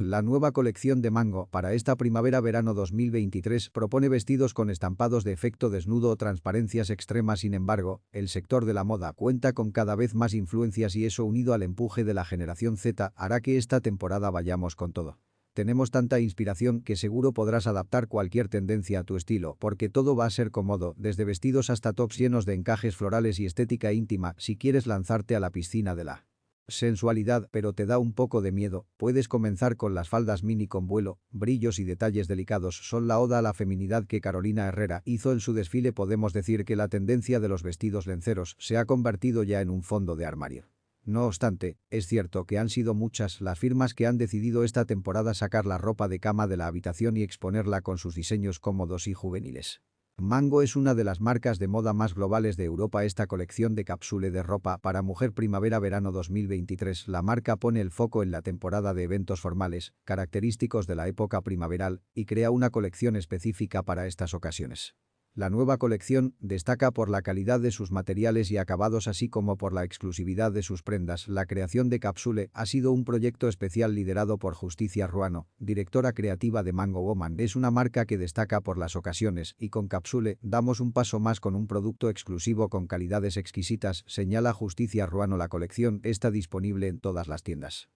La nueva colección de Mango para esta primavera-verano 2023 propone vestidos con estampados de efecto desnudo o transparencias extremas sin embargo, el sector de la moda cuenta con cada vez más influencias y eso unido al empuje de la generación Z hará que esta temporada vayamos con todo. Tenemos tanta inspiración que seguro podrás adaptar cualquier tendencia a tu estilo porque todo va a ser cómodo, desde vestidos hasta tops llenos de encajes florales y estética íntima si quieres lanzarte a la piscina de la sensualidad pero te da un poco de miedo, puedes comenzar con las faldas mini con vuelo, brillos y detalles delicados son la oda a la feminidad que Carolina Herrera hizo en su desfile podemos decir que la tendencia de los vestidos lenceros se ha convertido ya en un fondo de armario. No obstante, es cierto que han sido muchas las firmas que han decidido esta temporada sacar la ropa de cama de la habitación y exponerla con sus diseños cómodos y juveniles. Mango es una de las marcas de moda más globales de Europa. Esta colección de cápsule de ropa para mujer primavera-verano 2023 la marca pone el foco en la temporada de eventos formales, característicos de la época primaveral, y crea una colección específica para estas ocasiones. La nueva colección destaca por la calidad de sus materiales y acabados así como por la exclusividad de sus prendas. La creación de Capsule ha sido un proyecto especial liderado por Justicia Ruano, directora creativa de Mango Woman. Es una marca que destaca por las ocasiones y con Capsule damos un paso más con un producto exclusivo con calidades exquisitas, señala Justicia Ruano la colección está disponible en todas las tiendas.